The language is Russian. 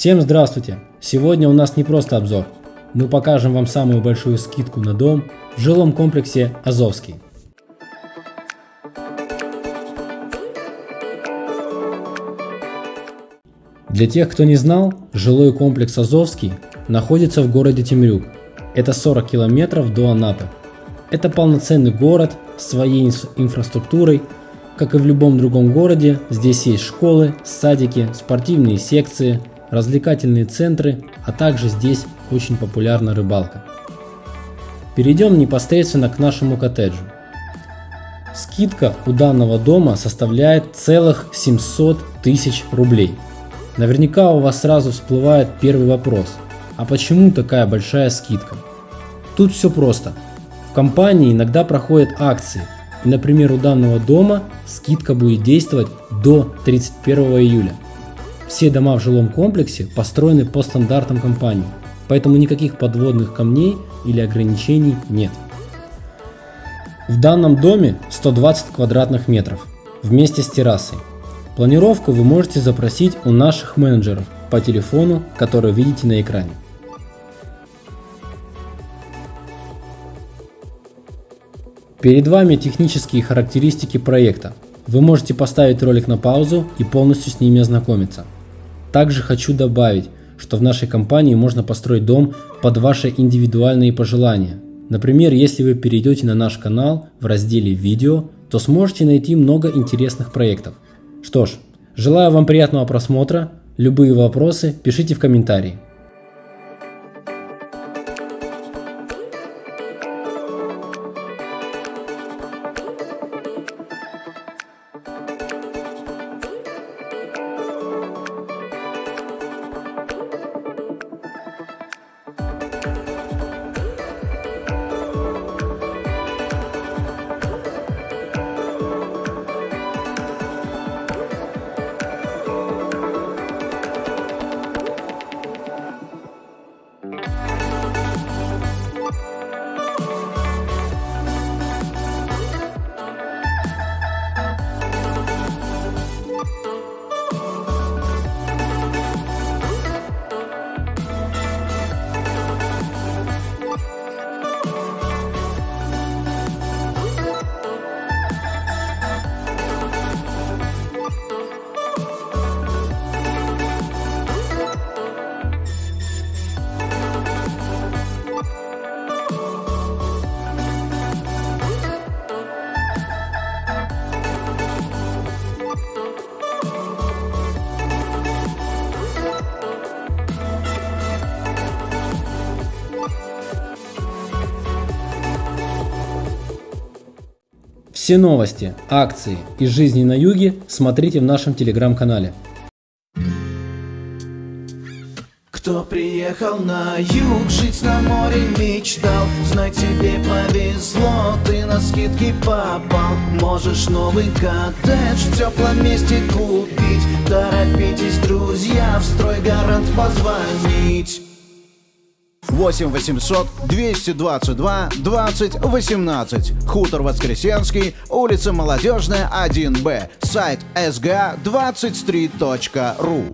Всем здравствуйте! Сегодня у нас не просто обзор. Мы покажем вам самую большую скидку на дом в жилом комплексе Азовский. Для тех, кто не знал, жилой комплекс Азовский находится в городе Темрюк. Это 40 километров до Анапы. Это полноценный город с своей инфраструктурой. Как и в любом другом городе, здесь есть школы, садики, спортивные секции, развлекательные центры, а также здесь очень популярна рыбалка. Перейдем непосредственно к нашему коттеджу. Скидка у данного дома составляет целых 700 тысяч рублей. Наверняка у вас сразу всплывает первый вопрос, а почему такая большая скидка? Тут все просто. В компании иногда проходят акции, и, например, у данного дома скидка будет действовать до 31 июля. Все дома в жилом комплексе построены по стандартам компании, поэтому никаких подводных камней или ограничений нет. В данном доме 120 квадратных метров вместе с террасой. Планировку вы можете запросить у наших менеджеров по телефону, который видите на экране. Перед вами технические характеристики проекта. Вы можете поставить ролик на паузу и полностью с ними ознакомиться. Также хочу добавить, что в нашей компании можно построить дом под ваши индивидуальные пожелания. Например, если вы перейдете на наш канал в разделе «Видео», то сможете найти много интересных проектов. Что ж, желаю вам приятного просмотра, любые вопросы пишите в комментарии. Все новости, акции и жизни на юге смотрите в нашем телеграм-канале. Кто приехал на юг, жить на море мечтал. Знай, тебе повезло, ты на скидки попал. Можешь новый коттедж в теплом месте купить. Торопитесь, друзья, в строй гарант позвонить 8 800 222 20 18. Хутор Воскресенский, улица Молодежная, 1Б. Сайт sga23.ru